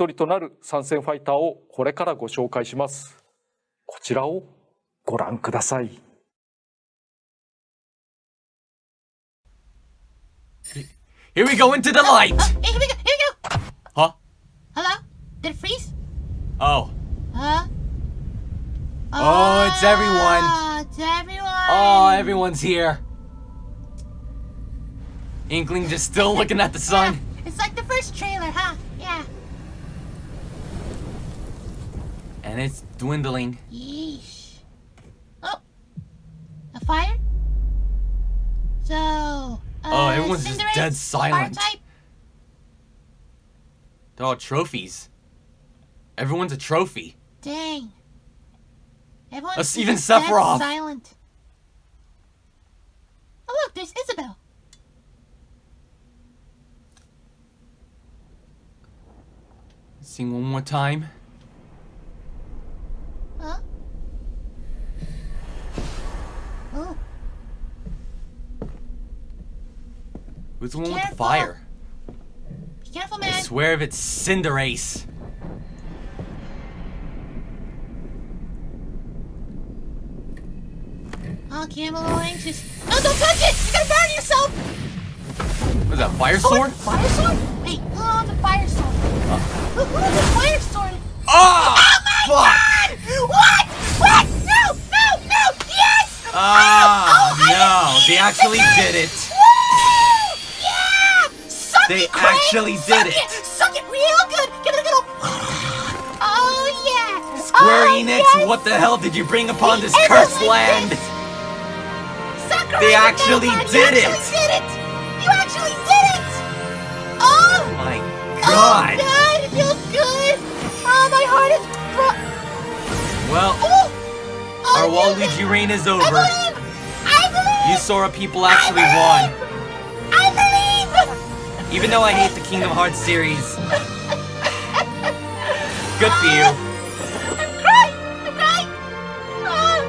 一人となる参戦ファイターをこれからご紹介しますこちらをご覧ください Here we go into the light! Oh, hey, here we go, here we go. Huh? Hello? Did it freeze? Oh. Huh? Oh, it's everyone. Oh, it's everyone. Oh, everyone's here. Inkling just still looking at the sun. Yeah, it's like the first trailer, huh? And it's dwindling. Yeesh. Oh. A fire? So. Uh, Oh, everyone's just dead silent. They're all trophies. Everyone's a trophy. Dang. Everyone's even Sephiroth. silent. Oh, look, there's Isabelle. Sing one more time. Who's the one with the fire? Be careful, man. I swear if it's Cinderace. Oh, okay, I'm a little anxious. No, don't touch it! You're gonna burn yourself! What is that, fire Oh, sword? fire sword? Wait, who owns a fire sword? Who who owns a fire sword? Ah! Oh my fuck! god! What? What? No! No! No! Yes! Ah, Oh, I no, didn't they actually did it. They it, actually Suck did it. Suck it real good! Give it a little... Oh, yeah! Square oh, Enix, yes. what the hell did you bring upon this cursed land? Sakurai They actually did you it. actually did it! You actually did it! Oh! My God. Oh, god! God, it feels good! Oh, my heart is... Bro- Well, oh! oh our Waluigi reign is I over. believe! I believe! You Sora people actually won. I believe! Even though I hate the Kingdom Hearts series. Good for you. I'm crying! I'm crying! Oh.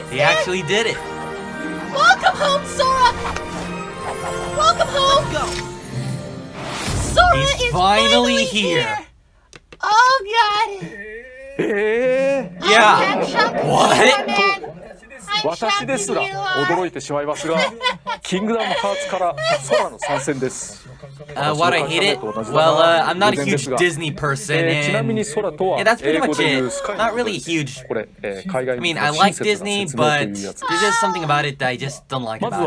It's They there. actually did it. Welcome home, Sora! Welcome home! go. Sora He's is finally here. Oh, God! ええ Yeah. I'm shocked. What? Sora, man. I'm 私ですら shocked you are. 驚いてしまいますが キングダムハーツから空の参戦です。Uh, what I hate it? Well, uh, I'm not a huge Disney person, eh, and yeah, that's pretty eh, much it. Not really huge. Eh, I mean, I like Disney, but there's just something about it that I just don't like about it.